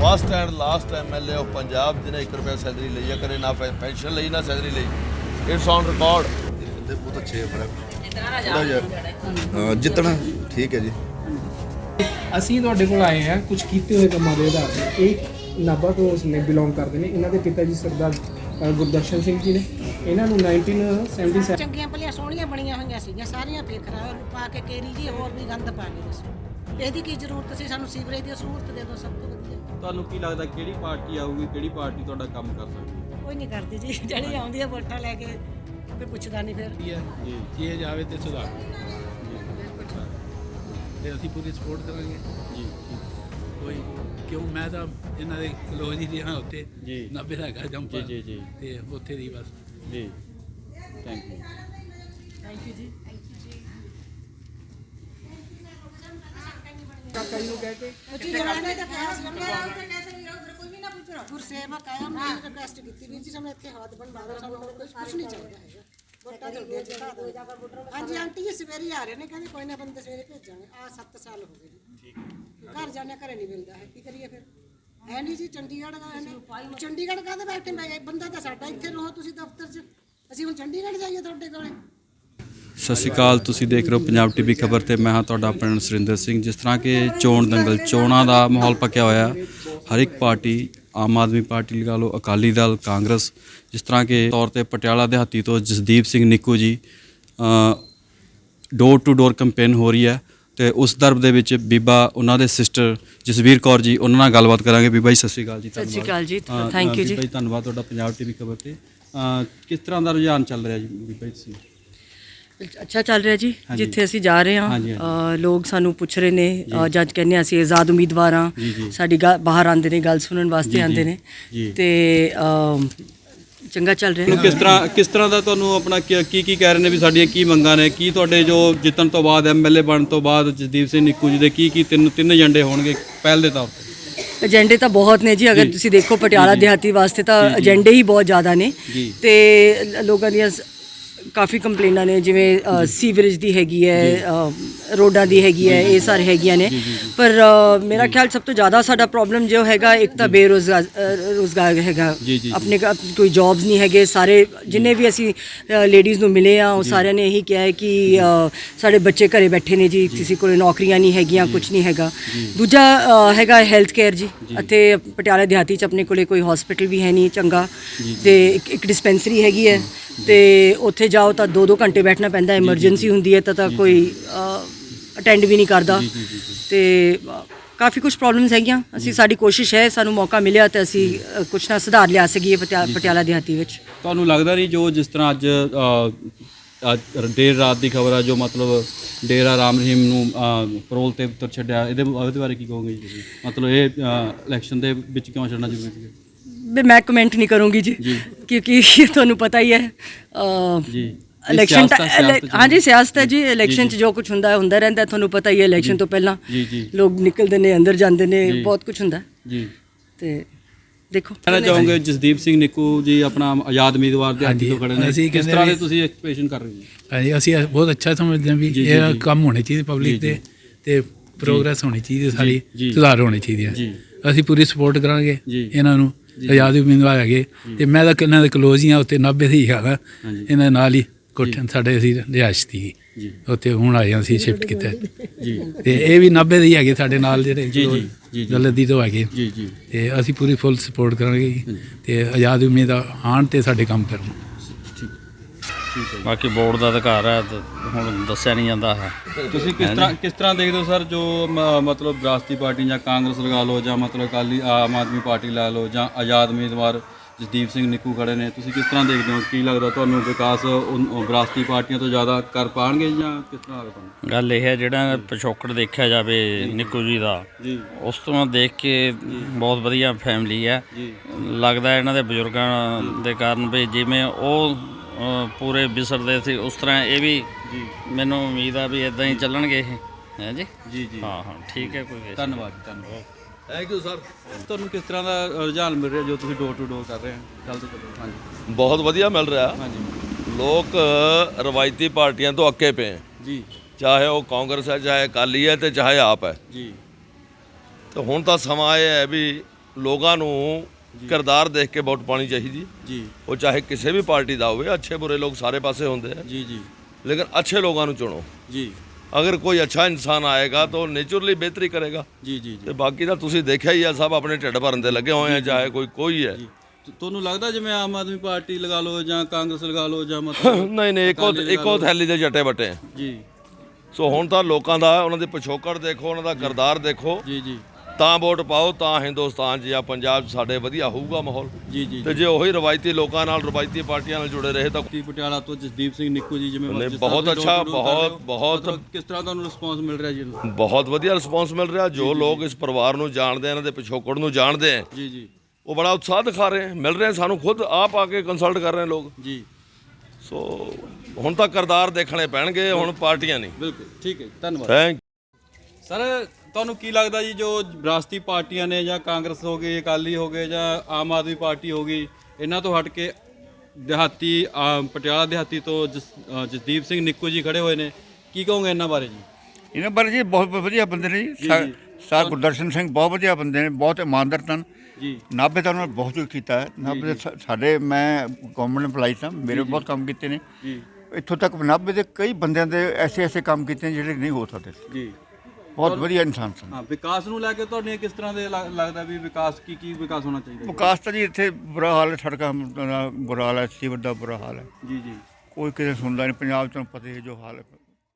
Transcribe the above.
First and last MLA of Punjab ਜਿਹਨੇ 1 ਰੁਪਿਆ salary ਲਈ ਹੈ ਕਦੇ ਨਾ ਪੈਨਸ਼ਨ ਲਈ ਨਾ ਸੈਲਰੀ ਲਈ ਇਟਸ ਔਨ ਰਿਕਾਰਡ ਬੰਦੇ ਬਹੁਤ ਅੱਛੇ ਬੜਾ ਜਿੱਤਣਾ ਠੀਕ ਹੈ ਜੀ ਅਸੀਂ ਤੁਹਾਡੇ ਕੋਲ ਆਏ ਹਾਂ ਕੁਝ ਕੀਤੇ ਹੋਏ ਕੰਮਾਂ ਦੇ ਆਧਾਰ ਤੇ। ਇਹ ਨਾਭਾ ਤੋਂ ਉਸਨੇ ਬਿਲੋਂਗ ਕਰਦੇ ਨੇ। ਇਹਨਾਂ ਦੇ ਪਿਤਾ ਜੀ ਸਰਦਾਰ ਗੁਰਦਰਸ਼ਨ ਸਿੰਘ ਜੀ ਨੇ। ਇਹਨਾਂ ਨੂੰ 1977 ਚੰਗੀਆਂ ਭਲੀਆਂ ਸੋਹਣੀਆਂ ਬਣੀਆਂ ਹੋਈਆਂ ਸੀਗੀਆਂ ਸਾਰੀਆਂ ਫੇਰ ਖਰਾਬ ਪਾ ਕੇ ਕੇਰੀ ਜੀ ਹੋਰ ਵੀ ਗੰਦ ਪਾ ਕੇ ਇਹਦੀ ਕੀ ਜ਼ਰੂਰਤ ਸੀ? ਸਾਨੂੰ ਸੀਵਰੇਜ ਦੀ ਸਹੂਲਤ ਦੇ ਦਿਓ ਸਭ ਤੋਂ ਤੁਹਾਨੂੰ ਕੀ ਲੱਗਦਾ ਕਿਹੜੀ ਪਾਰਟੀ ਆਊਗੀ ਕਿਹੜੀ ਪਾਰਟੀ ਤੁਹਾਡਾ ਕੰਮ ਕਰ ਸਕਦੀ ਹੈ? ਕੋਈ ਨਹੀਂ ਕਰਦੀ ਜੀ ਜਿਹੜੀ ਆਉਂਦੀ ਹੈ ਵੋਟਾਂ ਲੈ ਕੇ ਕੋਈ ਪੁੱਛਦਾ ਨਹੀਂ ਫਿਰ। ਜੀ। ਜੇ ਜਾਵੇ ਤੇ ਸੁਧਾਰ। ਤੇ ਅਸੀਂ ਪੂਰੀ ਸਪੋਰਟ ਕਰਾਂਗੇ। ਜੀ। ਕੋਈ ਕਿਉਂ? ਮੈਂ ਤਾਂ ਇਹਨਾਂ ਦੇ ਕਲੋਜ਼ ਹੀ ਰਿਹਾ ਉੱਥੇ ਜੀ। 90 ਦਾ ਹੈਗਾ ਜੰਪਰ ਜੀ, ਜੀ, ਜੀ। ਤੇ ਉੱਥੇ ਦੀ ਬਸ। ਜੀ। ਥੈਂਕ ਯੂ ਕਾਕਾ ਜੀ। ਨੂੰ ਕਹਿ ਕੇ ਉੱਚੀ ਜਵਾਨੀ ਤਾਂ ਕਿਹਾ ਸੀ ਕੋਈ ਵੀ ਨਾ ਪੁੱਛੋ। ਗੁਰਸੇਵਕ ਆਇਆ ਮੈਂ ਰਿਕਵੈਸਟ ਕੀਤੀ ਵੀ ਜੀ ਸਾਨੂੰ ਇੱਥੇ ਹੱਥ ਬਣਵਾ ਦਿਓ ਸਾਨੂੰ ਹੋਰ ਕੁਝ ਕੁਝ ਨਹੀਂ ਚਾਹੀਦਾ ਹੈਗਾ। ਵੋਟਾਂ ਜਲਦੀ ਜਿਤਾ ਦਿਓ। ਹਾਂਜੀ ਆਂਟੀ ਜੀ ਸਵੇਰੇ ਹੀ ਆ ਰਹੇ ਨੇ ਕਹਿੰਦੇ ਕੋਈ ਨਾ ਬੰਦੇ ਸਵੇਰੇ ਭੇਜਾਂਗੇ। ਆ 7 ਸਾਲ ਹੋ ਗਏ ਜੀ। ਘਰ ਜਾਣੇ ਘਰੇ ਨਹੀਂ ਮਿਲਦਾ ਹੈ। ਕੀ ਕਰੀਏ ਫਿਰ? ਹੈ ਨਹੀਂ ਜੀ ਚੰਡੀਗੜ੍ਹ ਦਾ ਹੈ ਚੰਡੀਗੜ੍ਹ ਕਾਹਦੇ ਬੈਠੇ ਮੈਂ ਬੰਦਾ ਤਾਂ ਸਾਡਾ ਇੱਥੇ ਰਹੋ ਤੁਸੀਂ ਦਫ਼ਤਰ 'ਚ। ਅਸੀਂ ਹੁਣ ਚੰਡੀਗੜ੍ਹ ਜਾਈਏ ਤੁਹਾਡੇ ਕੋਲੇ। ਸਤਿ ਸ਼੍ਰੀ ਅਕਾਲ ਤੁਸੀਂ ਦੇਖ ਰਹੇ ਹੋ ਪੰਜਾਬ ਟੀਵੀ ਖਬਰ ਤੇ ਮੈਂ ਹਾਂ ਤੁਹਾਡਾ ਆਪਣਾ ਸੁਰਿੰਦਰ ਸਿੰਘ। ਜਿਸ ਤਰ੍ਹਾਂ ਕਿ ਚੋਣ ਦੰਗਲ ਚੋਣਾਂ ਦਾ ਮਾਹੌਲ ਪੱਕਿਆ ਹੋਇਆ ਹਰ ਇੱਕ ਪਾਰਟੀ ਆਮ ਆਦਮੀ ਪਾਰਟੀ ਲਗਾ ਲਓ ਅਕਾਲੀ ਦਲ ਕਾਂਗਰਸ ਜਿਸ ਤਰ੍ਹਾਂ ਕਿ ਤੌਰ ਤੇ ਪਟਿਆਲਾ ਦਿਹਾਤੀ ਤੋਂ ਜਸਦੀਪ ਸਿੰਘ ਨਿੱਕੂ ਜੀ ਡੋਰ ਟੂ ਡੋਰ ਕੈਂਪੇਨ ਹੋ ਰਹੀ ਹੈ ਤੇ ਉਸ ਦਰਬ ਦੇ ਵਿੱਚ ਬੀਬਾ ਉਹਨਾਂ ਦੇ ਸਿਸਟਰ ਜਸਵੀਰ ਕੌਰ ਜੀ ਉਹਨਾਂ ਨਾਲ ਗੱਲਬਾਤ ਕਰਾਂਗੇ। ਬੀਬਾ ਜੀ ਸਤਿ ਸ਼੍ਰੀ ਅਕਾਲ ਜੀ ਸਤਿ ਸ਼੍ਰੀ ਅਕਾਲ ਜੀ, you ਅ, ਜੀ। ਬੀਬਾ ਜੀ ਧੰਨਵਾਦ ਤੁਹਾਡਾ ਪੰਜਾਬ ਟੀਵੀ ਖਬਰ ਤੇ। ਕਿਸ ਤਰ੍ਹਾਂ ਦਾ ਰੁਝਾਨ ਚੱਲ ਰਿਹਾ ਜੀ ਬੀਬਾ ਜੀ ਅੱਛਾ ਚੱਲ ਰਿਹਾ ਜੀ ਹਾਂਜੀ। ਜਿੱਥੇ ਅਸੀਂ ਜਾ ਰਹੇ ਹਾਂ ਹਾਂਜੀ, ਅ, ਲੋਕ ਸਾਨੂੰ ਪੁੱਛ ਰਹੇ ਨੇ ਅ, ਜੱਜ ਕਹਿੰਦੇ ਹਾਂ ਅਸੀਂ ਆਜ਼ਾਦ ਉਮੀਦਵਾਰ ਹਾਂ ਜੀ, ਜੀ। ਸਾਡੀ ਗੱਲ- ਬਾਹਰ ਆਉਂਦੇ ਨੇ ਗੱਲ ਸੁਣਨ ਵਾਸਤੇ ਜੀ। ਆਉਂਦੇ ਨੇ ਜੀ। ਤੇ ਅ, ਚੰਗਾ ਚੱਲ ਰਿਹਾ ਤੁਹਾਨੂੰ ਕਿਸ ਤਰ੍ਹਾਂ ਕਿਸ ਤਰ੍ਹਾਂ ਦਾ ਤੁਹਾਨੂੰ ਆਪਣਾ ਕੀ ਕੀ ਕੀ ਕਹਿ ਰਹੇ ਨੇ ਵੀ ਸਾਡੀਆਂ ਕੀ ਮੰਗਾਂ ਨੇ ਕੀ ਤੁਹਾਡੇ ਜੋ ਜਿੱਤਣ ਤੋਂ ਬਾਅਦ ਐਮਐਲਏ ਬਣਨ ਤੋਂ ਬਾਅਦ ਜਸਦੀਪ ਸਿੰਘ ਨਿੱਕੂ ਜੀ ਦੇ ਕੀ ਕੀ ਤਿੰਨ ਤਿੰਨ ਏਜੰਡੇ ਹੋਣਗੇ ਪਹਿਲ ਦੇ ਤੌਰ ਤੇ ਏਜੰਡੇ ਤਾਂ ਬਹੁਤ ਨੇ ਜੀ ਅਗਰ ਜੀ। ਤੁਸੀਂ ਦੇਖੋ ਪਟਿਆਲਾ ਦਿਹਾਤੀ ਵਾਸਤੇ ਤਾਂ ਜੀ, ਜੀ। ਏਜੰਡੇ ਹੀ ਬਹੁਤ ਜ਼ਿਆਦਾ ਨੇ ਜੀ। ਤੇ ਲ- ਲੋਕਾਂ ਦੀਆਂ ਸ- ਕਾਫੀ ਕੰਪਲੇਨਾਂ ਨੇ ਜਿਵੇਂ ਸੀਵਰੇਜ ਦੀ ਹੈਗੀ ਹੈ ਰੋਡਾਂ ਦੀ ਹੈਗੀ ਹੈ ਇਹ ਸਾਰੇ ਹੈਗੀਆਂ ਨੇ। ਪਰ ਮੇਰਾ ਖਿਆਲ ਸਭ ਤੋਂ ਜ਼ਿਆਦਾ ਸਾਡਾ ਪ੍ਰੋਬਲਮ ਜੋ ਹੈਗਾ ਇੱਕ ਤਾਂ ਬੇਰੋਜ਼ਗਾਰ ਰੋਜ਼ਗਾਰ ਹੈਗਾ। ਆਪਣੇ ਕੋਈ ਜੌਬਸ ਨਹੀਂ ਹੈਗੇ ਸਾਰੇ ਜਿੰਨੇ ਵੀ ਅਸੀਂ ਲੇਡੀਜ਼ ਨੂੰ ਮਿਲੇ ਆ ਉਹ ਸਾਰਿਆਂ ਨੇ ਇਹੀ ਕਿਹਾ ਹੈ ਕਿ ਸਾਡੇ ਬੱਚੇ ਘਰੇ ਬੈਠੇ ਨੇ ਜੀ ਕਿਸੇ ਕੋਲ ਨੌਕਰੀਆਂ ਨਹੀਂ ਹੈਗੀਆਂ ਕੁਝ ਨਹੀਂ ਹੈਗਾ। ਦੂਜਾ ਹੈਗਾ ਹੈਲਥ ਕੇਅਰ ਜੀ। ਅਤੇ ਪਟਿਆਲਾ ਦਿਹਾਤੀ ਚ ਆਪਣੇ ਕੋਲੇ ਕੋਈ ਹਸਪੀਟਲ ਵੀ ਹੈ ਨਹੀਂ ਚੰਗਾ। ਤੇ ਇੱਕ- ਇੱਕ ਡਿਸਪੈਂਸਰੀ ਹੈਗੀ ਹੈ ਤੇ ਉੱਥੇ ਜਾਓ ਤਾਂ 2-2 ਘੰਟੇ ਬੈਠਣਾ ਪੈਂਦਾ ਐਮਰਜੈਂਸੀ ਹੁੰਦੀ ਹੈ ਤਾਂ ਤਾਂ ਕੋਈ ਅਟੈਂਡ ਵੀ ਨਹੀਂ ਕਰਦਾ। ਤੇ ਕਾਫੀ ਕੁਝ ਪ੍ਰੋਬਲਮਸ ਹੈਗੀਆਂ। ਅਸੀਂ ਸਾਡੀ ਕੋਸ਼ਿਸ਼ ਹੈ ਸਾਨੂੰ ਮੌਕਾ ਮਿਲਿਆ ਤੇ ਅਸੀਂ ਕੁਛ ਨਾ ਸੁਧਾਰ ਲਿਆ ਸਕੀਏ ਪਟਿਆ- ਪਟਿਆਲਾ ਦਿਹਾਤੀ ਵਿੱਚ। ਤੁਹਾਨੂੰ ਲੱਗਦਾ ਨਹੀਂ ਜੋ ਜਿਸ ਤਰ੍ਹਾਂ ਅੱਜ ਦੇਰ ਰਾਤ ਦੀ ਖਬਰ ਆ ਜੋ ਮਤਲਬ ਡੇਰਾ ਰਾਮ ਰਹੀਮ ਨੂੰ ਪਰੋਲ ਤੇ ਉੱਤਰ ਛੱਡਿਆ ਇਹਦੇ ਬਾਰੇ ਕੀ ਕਹੋਗੇ ਜੀ ਤੁਸੀਂ? ਮਤਲਬ ਇਹ ਇਲੈਕਸ਼ਨ ਦੇ ਵਿੱਚ ਕਿਉਂ ਛੱਡਣਾ ਜ਼ਰੂਰੀ ਸੀ ਵੀ ਮੈਂ ਕਮੈਂਟ ਨਹੀਂ ਕਰੂੰਗੀ ਜੀ ਜੀ। ਕਿਉਂਕਿ ਤੁਹਾਨੂੰ ਪਤਾ ਹੀ ਹੈ ਅ, ਜੀ ਇਲੈਕਸ਼ਨ ਸਿਆਸਤ ਆ, ਸਿਆਸਤ ਚ ਹਾਂਜੀ ਸਿਆਸਤ ਹੈ ਜੀ ਜੀ, ਇਲੈਕਸ਼ਨ ਜੀ। ਚ ਜੋ ਕੁਝ ਹੁੰਦਾ ਹੈ ਹੁੰਦਾ ਰਹਿੰਦਾ ਹੈ, ਤੁਹਾਨੂੰ ਪਤਾ ਹੀ ਹੈ ਇਲੈਕਸ਼ਨ ਤੋਂ ਪਹਿਲਾਂ ਜੀ, ਜੀ। ਲੋਕ ਨਿਕਲਦੇ ਨੇ ਅੰਦਰ ਜਾਂਦੇ ਨੇ ਜੀ। ਬਹੁਤ ਕੁਝ ਹੁੰਦਾ ਹੈ। ਜੀ ਤੇ ਦੇਖੋ ਕਹਿਣਾ ਚਾਹੋਗੇ ਜਸਦੀਪ ਸਿੰਘ ਨਿੱਕੂ ਜੀ ਆਪਣਾ ਆਜ਼ਾਦ ਉਮੀਦਵਾਰ ਦੇ ਹਾਂਜੀ, ਤੋਂ ਖੜੇ ਨੇ ਅਸੀਂ ਕਿਸ ਤਰ੍ਹਾਂ ਦੇ ਤੁਸੀਂ ਐਕਸਪ੍ਰੈਸ਼ਨ ਕਰ ਰਹੇ ਹੋ ਹਾਂਜੀ ਅਸੀਂ ਬਹੁਤ ਅੱਛਾ ਸਮਝਦੇ ਹਾਂ ਵੀ ਜੀ, ਜੀ, ਇਹ ਜੀ। ਕੰਮ ਹੋਣੇ ਚਾਹੀਦੇ ਪਬਲਿਕ ਜੀ, ਦੇ ਤੇ ਪ੍ਰੋਗਰੈਸ ਹੋਣੀ ਚਾਹੀਦੀ ਹੈ ਸਾਰੀ ਜੀ। ਸੁਧਾਰ ਹੋਣੇ ਚਾਹੀਦੇ ਆ ਜੀ। ਅਸੀਂ ਪੂਰੀ ਸਪੋਰਟ ਕਰਾਂਗੇ ਜੀ। ਇਹਨਾਂ ਨੂੰ ਆਜ਼ਾਦ ਉਮੀਦਵਾਰ ਹੈਗੇ ਤੇ ਮੈਂ ਤਾਂ ਕਿੰਨਾਂ ਦੇ ਕਲੋਜ਼ ਹੀ ਆ ਉੱਤੇ 90 ਦੇ ਹੀ ਹੈਗਾ। ਇਹਨਾਂ ਦੇ ਨਾਲ ਹੀ ਕੋਠੇ ਸਾਡੇ ਅਸੀਂ ਰਿਹਾਇਸ਼ ਦੀ ਜੀ। ਉੱਥੇ ਹੁਣ ਆਏ ਹਾਂ ਅਸੀਂ ਸ਼ਿਫਟ ਕੀਤਾ। ਜੀ। ਤੇ ਇਹ ਵੀ 90 ਦੇ ਹੀ ਹੈਗੇ ਸਾਡੇ ਨਾਲ ਜਿਹੜੇ ਜੀ, ਜੀ, ਜੀ, ਜੀ। ਜਲਦੀ ਤੋਂ ਹੈਗੇ। ਜੀ ਜੀ। ਤੇ ਅਸੀਂ ਪੂਰੀ ਫੁੱਲ ਸਪੋਰਟ ਕਰਾਂਗੇ। ਜੀ। ਤੇ ਆਜ਼ਾਦ ਉਮੀਦਵਾਰ ਆਉਣ ਤੇ ਸਾਡੇ ਕੰਮ ਕਰਨ ਬਾਕੀ ਬੋਰਡ ਦਾ ਅਧਿਕਾਰ ਹੈ ਤੇ ਹੁਣ ਦੱਸਿਆ ਨਹੀਂ ਜਾਂਦਾ ਹੈ। ਤੁਸੀਂ ਕਿਸ ਤਰ੍ਹਾਂ ਕਿਸ ਤਰ੍ਹਾਂ ਦੇਖਦੇ ਹੋ ਸਰ ਜੋ ਮ- ਮਤਲਬ ਵਿਰਾਸਤੀ ਪਾਰਟੀ ਜਾਂ ਕਾਂਗਰਸ ਲਗਾ ਲਓ ਜਾਂ ਮਤਲਬ ਅਕਾਲੀ ਆਮ ਆਦਮੀ ਪਾਰਟੀ ਲਾ ਲਓ ਜਾਂ ਆਜ਼ਾਦ ਉਮੀਦਵਾਰ ਜਸਦੀਪ ਸਿੰਘ ਨਿੱਕੂ ਖੜੇ ਨੇ ਤੁਸੀਂ ਕਿਸ ਤਰ੍ਹਾਂ ਦੇਖਦੇ ਹੋ? ਕੀ ਲੱਗਦਾ ਤੁਹਾਨੂੰ ਵਿਕਾਸ ਉਨ- ਉਹ ਵਿਰਾਸਤੀ ਪਾਰਟੀਆਂ ਤੋਂ ਜ਼ਿਆਦਾ ਕਰ ਪਾਣਗੇ ਜਾਂ ਕਿਸ ਤਰ੍ਹਾਂ ਲੱਗਦਾ ਤੁਹਾਨੂੰ? ਗੱਲ ਇਹ ਹੈ ਜਿਹੜਾ ਪਿਛੋਕੜ ਦੇਖਿਆ ਜਾਵੇ ਨਿੱਕੂ ਜੀ ਦਾ ਜੀ। ਉਸ ਤੋਂ ਦੇਖ ਕੇ ਬਹੁਤ ਵਧੀਆ ਫੈਮਿਲੀ ਹੈ। ਜੀ। ਲੱਗਦਾ ਇਹਨਾਂ ਦੇ ਬਜ਼ੁਰਗਾਂ ਦੇ ਕਾਰਨ ਵੀ ਜਿਵੇਂ ਉਹ ਪੂਰੇ ਵਿਸਰਦੇ ਸੀ ਉਸ ਤਰ੍ਹਾਂ ਇਹ ਵੀ ਜੀ। ਮੈਨੂੰ ਉਮੀਦ ਆ ਵੀ ਇਦਾਂ ਹੀ ਚੱਲਣਗੇ ਇਹ। ਹੈ ਜੀ? ਜੀ ਜੀ। ਹਾਂ ਹਾਂ ਠੀਕ ਹੈ ਕੋਈ ਧੰਨਵਾਦ ਧੰਨਵਾਦ। ਥੈਂਕ ਯੂ ਸਰ ਤੁਹਾਨੂੰ ਕਿਸ ਤਰ੍ਹਾਂ ਦਾ ਰੁਝਾਨ ਮਿਲ ਰਿਹਾ ਜੋ ਤੁਸੀਂ ਡੋਰ ਟੂ ਡੋਰ ਕਰ ਰਹੇ ਹੋ? ਚੱਲਦੇ ਚੱਲੋ ਹਾਂਜੀ। ਬਹੁਤ ਵਧੀਆ ਮਿਲ ਰਿਹਾ। ਹਾਂਜੀ। ਲੋਕ ਰਵਾਇਤੀ ਪਾਰਟੀਆਂ ਤੋਂ ਅੱਕੇ ਪਏ ਹੈ। ਜੀ। ਚਾਹੇ ਉਹ ਕਾਂਗਰਸ ਹੈ ਚਾਹੇ ਅਕਾਲੀ ਹੈ ਤੇ ਚਾਹੇ ਆਪ ਹੈ। ਜੀ। ਤੇ ਹੁਣ ਤਾਂ ਸਮਾਂ ਇਹ ਹੈ ਵੀ ਲੋਕਾਂ ਨੂੰ ਕਿਰਦਾਰ ਦੇਖ ਕੇ ਵੋਟ ਪਾਣੀ ਚਾਹੀਦੀ। ਜੀ। ਉਹ ਚਾਹੇ ਕਿਸੇ ਵੀ ਪਾਰਟੀ ਦਾ ਹੋਵੇ ਅੱਛੇ ਬੁਰੇ ਲੋਕ ਸਾਰੇ ਪਾਸੇ ਹੁੰਦੇ ਆ। ਜੀ ਜੀ। ਲੇਕਿਨ ਅੱਛੇ ਲੋਕਾਂ ਨੂੰ ਚੁਣੋ। ਜੀ। ਅਗਰ ਕੋਈ ਅੱਛਾ ਇਨਸਾਨ ਆਏਗਾ ਤਾਂ ਨੇਚਰਲੀ ਬਿਹਤਰੀ ਕਰੇਗਾ। ਜੀ ਜੀ ਤੇ ਬਾਕੀ ਤਾਂ ਤੁਸੀਂ ਦੇਖਿਆ ਹੀ ਆ ਸਭ ਆਪਣੇ ਢਿੱਡ ਭਰਨ ਤੇ ਲੱਗੇ ਹੋਏ ਆ ਚਾਹੇ ਕੋਈ ਕੋਈ ਹੈ। ਤੁਹਾਨੂੰ ਲੱਗਦਾ ਜਿਵੇਂ ਆਮ ਆਦਮੀ ਪਾਰਟੀ ਲਗਾ ਲਓ ਜਾਂ ਕਾਂਗਰਸ ਲਗਾ ਲਓ ਜਾਂ ਮਤਲਬ ਨਹੀਂ ਨਹੀਂ ਇੱਕੋ ਇੱਕੋ। ਥੈਲੀ ਦੇ ਜੱਟੇ ਬੱਟੇ। ਜੀ। ਸੋ ਹੁਣ ਤਾਂ ਲੋਕਾਂ ਦਾ ਉਹਨਾਂ ਦੇ ਪਿਛੋਕੜ ਦੇਖੋ ਉਹਨਾਂ ਦਾ ਕਿਰਦਾਰ ਦੇਖੋ। ਜੀ ਜੀ। ਤਾਂ ਵੋਟ ਪਾਓ ਤਾਂ ਹਿੰਦੁਸਤਾਨ 'ਚ ਜਾਂ ਪੰਜਾਬ 'ਚ ਸਾਡੇ ਵਧੀਆ ਹੋਊਗਾ ਮਾਹੌਲ। ਜੀ ਜੀ ਤੇ ਜੇ। ਉਹੀ ਰਵਾਇਤੀ ਲੋਕਾਂ ਨਾਲ ਰਵਾਇਤੀ ਪਾਰਟੀਆਂ ਨਾਲ ਜੁੜੇ ਰਹੇ ਤਾਂ ਟੀ ਪਟਿਆਲਾ ਤੋਂ ਜਸਦੀਪ ਸਿੰਘ ਨਿੱਕੂ ਜੀ ਜਿਵੇਂ ਬਹੁਤ ਅੱਛਾ, ਬਹੁਤ- ਬਹੁਤ- ਕਿਸ ਤਰ੍ਹਾਂ ਤੁਹਾਨੂੰ ਰਿਸਪੌਂਸ ਮਿਲ ਰਿਹਾ ਜੀ? ਬਹੁਤ ਵਧੀਆ ਰਿਸਪੌਂਸ ਮਿਲ ਰਿਹਾ। ਜੋ ਲੋਕ ਇਸ ਪਰਿਵਾਰ ਨੂੰ ਜਾਣਦੇ ਇਹਨਾਂ ਦੇ ਪਿਛੋਕੜ ਨੂੰ ਜਾਣਦੇ ਆ ਜੀ ਜੀ। ਉਹ ਬੜਾ ਉਤਸ਼ਾਹ ਦਿਖਾ ਰਹੇ ਮਿਲ ਰਹੇ ਸਾਨੂੰ ਖੁਦ ਆਪ ਆ ਕੇ ਕੰਸਲਟ ਕਰ ਰਹੇ ਲੋਕ। ਜੀ। ਸੋ ਹੁਣ ਤਾਂ ਕਿਰਦਾਰ ਦੇਖਣੇ ਪੈਣਗੇ ਹੁਣ ਪਾਰਟੀਆਂ ਨਹੀਂ। ਬਿਲਕੁਲ ਠੀਕ ਹੈ ਜੀ, ਧੰਨਵਾਦ। ਥੈਂਕ ਸਰ ਤੁਹਾਨੂੰ ਕੀ ਲੱਗਦਾ ਜੀ ਜੋ ਵਿਰਾਸਤੀ ਪਾਰਟੀਆਂ ਨੇ ਜਾਂ ਕਾਂਗਰਸ ਹੋ ਗਈ ਅਕਾਲੀ ਹੋ ਗਏ ਜਾਂ ਆਮ ਆਦਮੀ ਪਾਰਟੀ ਹੋ ਗਈ ਇਹਨਾਂ ਤੋਂ ਹਟ ਕੇ ਦਿਹਾਤੀ ਪਟਿਆਲਾ ਦਿਹਾਤੀ ਤੋਂ ਜਸ- ਜਸਦੀਪ ਸਿੰਘ ਨਿੱਕੂ ਜੀ ਖੜੇ ਹੋਏ ਨੇ। ਕੀ ਕਹੋਗੇ ਇਹਨਾਂ ਬਾਰੇ ਜੀ? ਇਹਨਾਂ ਬਾਰੇ ਜੀ ਬਹੁਤ ਵਧੀਆ ਬੰਦੇ ਨੇ ਜੀ। ਸਾ- ਸਰ ਗੁਰਦਰਸ਼ਨ ਸਿੰਘ ਬਹੁਤ ਵਧੀਆ ਬੰਦੇ ਨੇ ਬਹੁਤ ਇਮਾਨਦਾਰ ਤਨ ਜੀ। ਨਾਭੇ ਤਾਂ ਉਹਨਾਂ ਨੇ ਬਹੁਤ ਕੁਝ ਕੀਤਾ ਹੈ। ਨਾਭੇ ਦੇ ਸਾ- ਸਾਡੇ ਮੈਂ ਗਵਰਨਮੈਂਟ EMPLOYEE ਸਾਂ ਮੇਰੇ ਬਹੁਤ ਕੰਮ ਕੀਤੇ ਨੇ। ਜੀ। ਇੱਥੋਂ ਤੱਕ ਨਾਭੇ ਦੇ ਕਈ ਬੰਦਿਆਂ ਦੇ ਐਸੇ ਐਸੇ ਕੰਮ ਕੀਤੇ ਨੇ ਜਿਹੜੇ ਨਹੀਂ ਹੋ ਸਕਦੇ। ਜੀ। ਬਹੁਤ ਵਧੀਆ ਇਨਸਾਨ ਸਨ। ਹਾਂ ਵਿਕਾਸ ਨੂੰ ਲੈ ਕੇ ਤੁਹਾਡੀਆਂ ਕਿਸ ਤਰ੍ਹਾਂ ਦੇ ਲੱਗ- ਲੱਗਦਾ ਵੀ ਵਿਕਾਸ ਕੀ ਕੀ ਵਿਕਾਸ ਹੋਣਾ ਚਾਹੀਦਾ? ਵਿਕਾਸ ਤਾਂ ਜੀ ਇੱਥੇ ਬੁਰਾ ਹਾਲ ਹੈ ਸੜਕਾਂ ਦਾ ਬੁਰਾ ਹਾਲ ਹੈ ਸੀਵਰ ਦਾ ਬੁਰਾ ਹਾਲ ਹੈ। ਜੀ ਜੀ। ਕੋਈ ਕਿਸੇ ਸੁਣਦਾ ਨਹੀਂ ਪੰਜਾਬ ਤੋਂ ਪਤਾ ਹੀ ਹੈ ਜੋ ਹਾਲ ਹੈ।